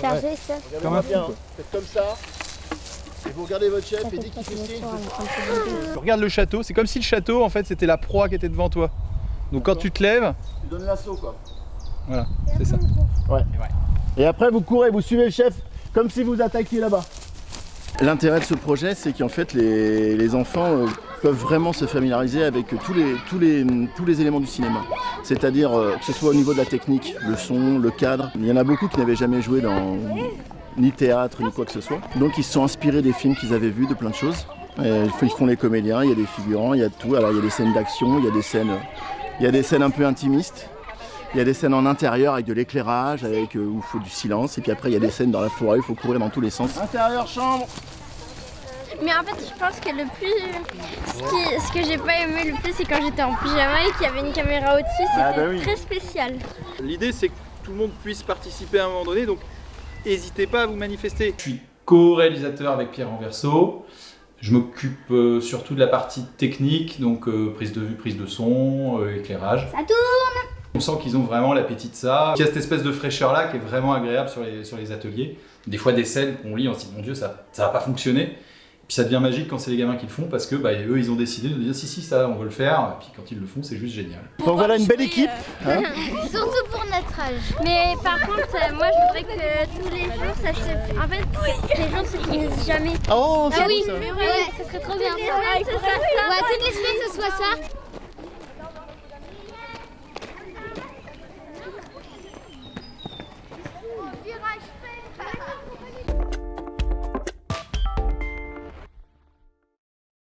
Chargé, ça. Comme un fou, bien, quoi. faites comme ça. Et vous regardez votre chef et dès qu'il fait signe, Regarde le château, c'est comme si le château en fait c'était la proie qui était devant toi. Donc quand tu te lèves, tu donnes l'assaut quoi. voilà, c'est ça. Et après vous courez, vous suivez le chef comme si vous attaquiez là-bas. L'intérêt de ce projet, c'est qu'en fait les, les enfants euh, peuvent vraiment se familiariser avec tous les, tous les, tous les éléments du cinéma. C'est-à-dire euh, que ce soit au niveau de la technique, le son, le cadre. Il y en a beaucoup qui n'avaient jamais joué dans ni théâtre ni quoi que ce soit. Donc ils se sont inspirés des films qu'ils avaient vus, de plein de choses. Ils font les comédiens, il y a des figurants, il y a tout. Alors il y a des scènes d'action, il y a des scènes, il y a des scènes un peu intimistes. Il y a des scènes en intérieur avec de l'éclairage, avec euh, où il faut du silence. Et puis après il y a des scènes dans la forêt, il faut courir dans tous les sens. Intérieur chambre. Mais en fait, je pense que le plus. Ce, qui- ce que j'ai pas aimé le plus, c'est quand j'étais en pyjama et qu'il y avait une caméra au-dessus. C'était Ah bah oui. très spécial. L'idée c'est que tout le monde puisse participer à un moment donné, donc n'hésitez pas à vous manifester. Je suis co-réalisateur avec Pierre Renverso. Je m'occupe euh, surtout de la partie technique, donc euh, prise de vue, prise de son, euh, éclairage. Ça tourne On sent qu'ils ont vraiment l'appétit de ça. Il y a cette espèce de fraîcheur là qui est vraiment agréable sur les, sur les ateliers. Des fois des scènes qu'on lit, on se dit mon dieu ça, ça va pas fonctionner. Puis ça devient magique quand c'est les gamins qui le font parce que bah, eux ils ont décidé de dire si si ça on veut le faire. Et puis quand ils le font c'est juste génial. Donc voilà une belle équipe. hein. Surtout pour notre âge. Mais par contre, euh, moi je voudrais que tous les jours ça se. En fait, les jours se finissent jamais. Oh, c'est Ah oui, ça. mais ouais, ça serait trop bien. ça. Ouais, toutes les semaines ce soit ça.